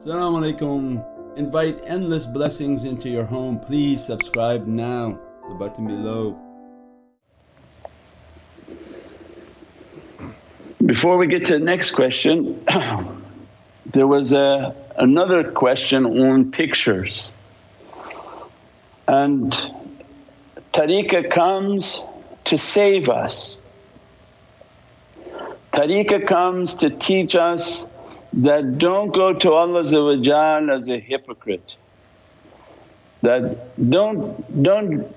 Assalamu alaikum. Invite endless blessings into your home. Please subscribe now, the button below. Before we get to the next question, there was a, another question on pictures. And tariqah comes to save us. Tariqah comes to teach us that don't go to Allah as a hypocrite, that don't, don't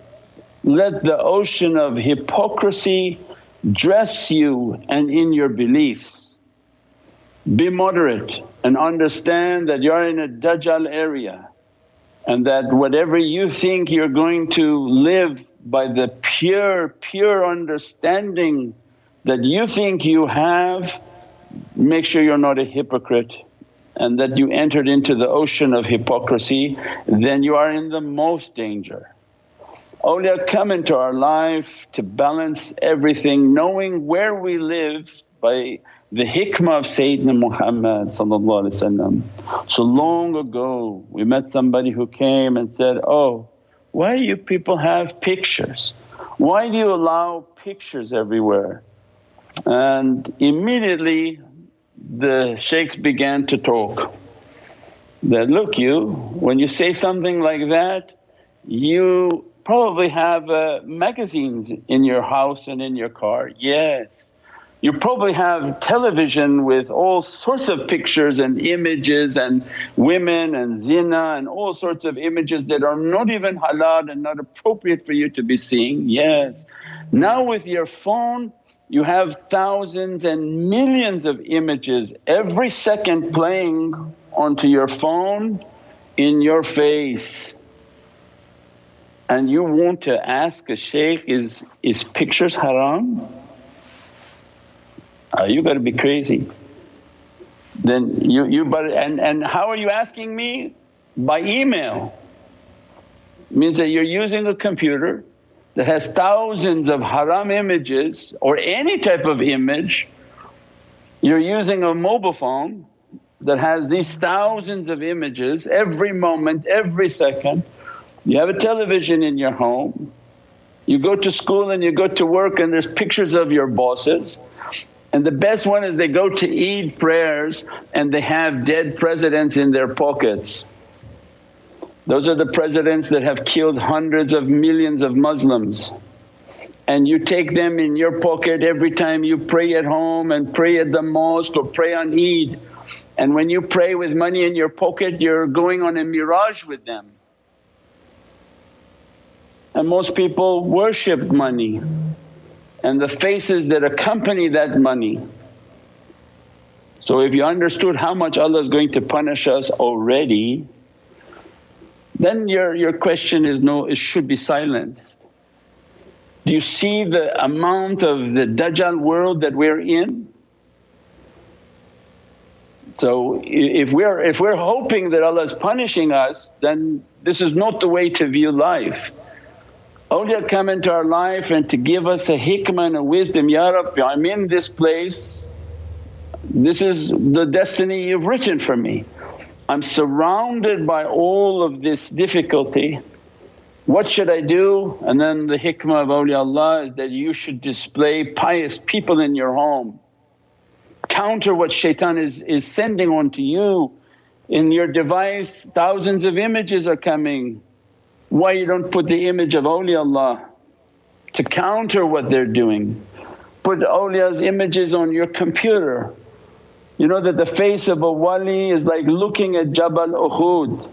let the ocean of hypocrisy dress you and in your beliefs. Be moderate and understand that you're in a Dajjal area and that whatever you think you're going to live by the pure, pure understanding that you think you have, make sure you're not a hypocrite and that you entered into the ocean of hypocrisy, then you are in the most danger. Awliya come into our life to balance everything, knowing where we live by the hikmah of Sayyidina Muhammad So long ago we met somebody who came and said, oh why do you people have pictures? Why do you allow pictures everywhere? And immediately the shaykhs began to talk that, look you, when you say something like that you probably have uh, magazines in your house and in your car. Yes. You probably have television with all sorts of pictures and images and women and zina and all sorts of images that are not even halal and not appropriate for you to be seeing. Yes. Now with your phone you have thousands and millions of images every second playing onto your phone in your face and you want to ask a shaykh, is, is pictures haram? Uh, you gotta be crazy. Then you, you but and, and how are you asking me? By email. Means that you're using a computer that has thousands of haram images or any type of image, you're using a mobile phone that has these thousands of images every moment, every second. You have a television in your home, you go to school and you go to work and there's pictures of your bosses. And the best one is they go to Eid prayers and they have dead presidents in their pockets. Those are the presidents that have killed hundreds of millions of Muslims and you take them in your pocket every time you pray at home and pray at the mosque or pray on Eid. And when you pray with money in your pocket you're going on a Mi'raj with them. And most people worship money and the faces that accompany that money. So if you understood how much Allah is going to punish us already then your, your question is no, it should be silenced. Do you see the amount of the Dajjal world that we're in? So if we're, if we're hoping that Allah is punishing us then this is not the way to view life. Awliya come into our life and to give us a hikmah and a wisdom, Ya Rabbi I'm in this place, this is the destiny you've written for me. I'm surrounded by all of this difficulty, what should I do? And then the hikmah of awliyaullah is that you should display pious people in your home. Counter what shaitan is, is sending onto you. In your device thousands of images are coming, why you don't put the image of awliyaullah to counter what they're doing. Put awliya's images on your computer you know that the face of a wali is like looking at Jabal Uhud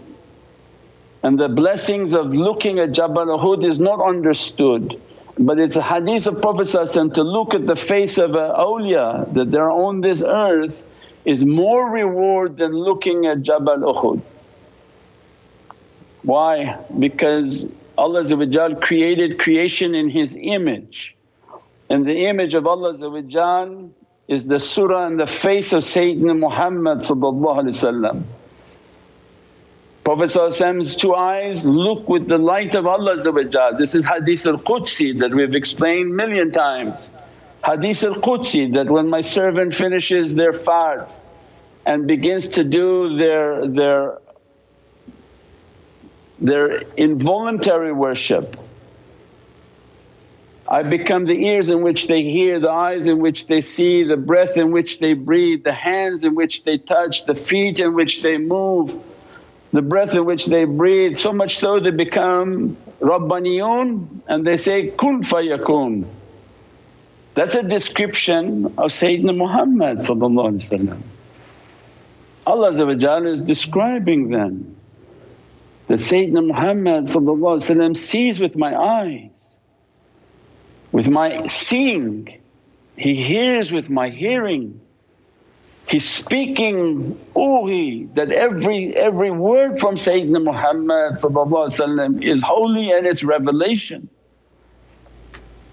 and the blessings of looking at Jabal Uhud is not understood. But it's a hadith of Prophet to look at the face of a awliya that they're on this earth is more reward than looking at Jabal Uhud. Why? Because Allah created creation in His image and the image of Allah is the surah and the face of Sayyidina Muhammad Prophet's two eyes look with the light of Allah This is Hadith al-Qudsi that we've explained million times. Hadith al-Qudsi that when my servant finishes their fard and begins to do their, their, their involuntary worship. I become the ears in which they hear, the eyes in which they see, the breath in which they breathe, the hands in which they touch, the feet in which they move, the breath in which they breathe. So much so they become Rabbaniyun and they say, kun fayakun. That's a description of Sayyidina Muhammad Allah is describing them that Sayyidina Muhammad sees with my eyes, with my seeing, he hears with my hearing. He's speaking wahi that every, every word from Sayyidina Muhammad is holy and it's revelation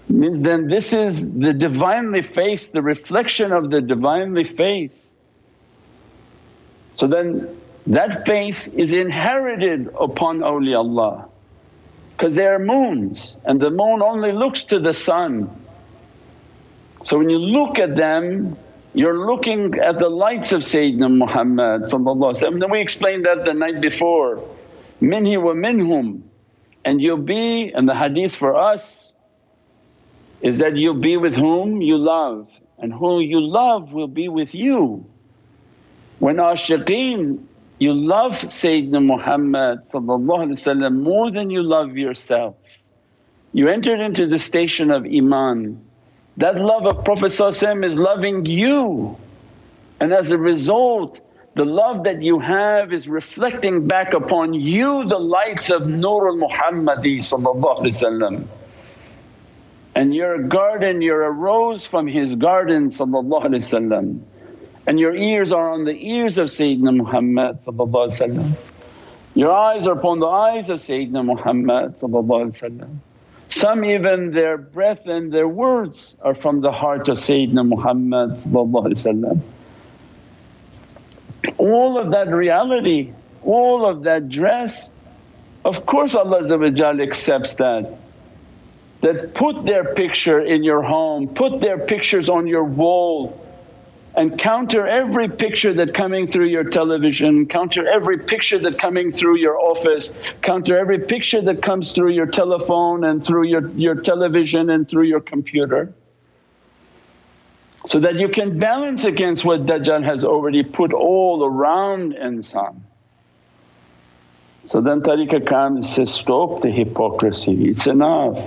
means then this is the Divinely face, the reflection of the Divinely face. So then that face is inherited upon awliyaullah because they are moons and the moon only looks to the sun. So when you look at them you're looking at the lights of Sayyidina Muhammad and we explained that the night before, minhi wa minhum and you'll be and the hadith for us is that you'll be with whom you love and who you love will be with you. When ashiqeen you love Sayyidina Muhammad more than you love yourself. You entered into the station of iman. That love of Prophet is loving you and as a result the love that you have is reflecting back upon you the lights of Nurul Muhammadi and you're a garden, you're a rose from his garden and your ears are on the ears of Sayyidina Muhammad Your eyes are upon the eyes of Sayyidina Muhammad Some even their breath and their words are from the heart of Sayyidina Muhammad All of that reality, all of that dress, of course Allah accepts that. That put their picture in your home, put their pictures on your wall and counter every picture that coming through your television, counter every picture that coming through your office, counter every picture that comes through your telephone and through your, your television and through your computer. So that you can balance against what Dajjal has already put all around insan. So then tariqah comes says, stop the hypocrisy, it's enough.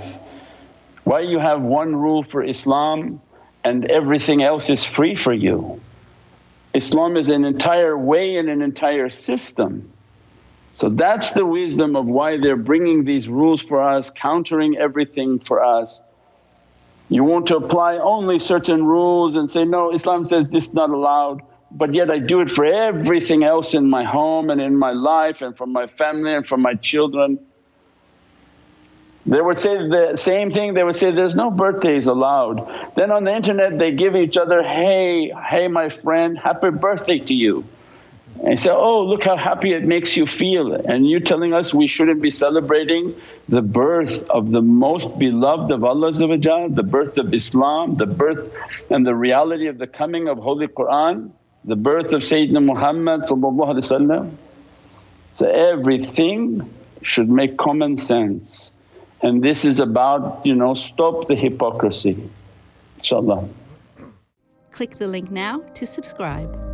Why you have one rule for Islam and everything else is free for you? Islam is an entire way and an entire system. So that's the wisdom of why they're bringing these rules for us, countering everything for us. You want to apply only certain rules and say, no Islam says this is not allowed but yet I do it for everything else in my home and in my life and for my family and for my children. They would say the same thing, they would say, there's no birthdays allowed. Then on the internet they give each other, hey, hey my friend, happy birthday to you. And say, oh look how happy it makes you feel and you telling us we shouldn't be celebrating the birth of the most beloved of Allah the birth of Islam, the birth and the reality of the coming of Holy Qur'an, the birth of Sayyidina Muhammad So everything should make common sense. And this is about, you know, stop the hypocrisy, inshaAllah. Click the link now to subscribe.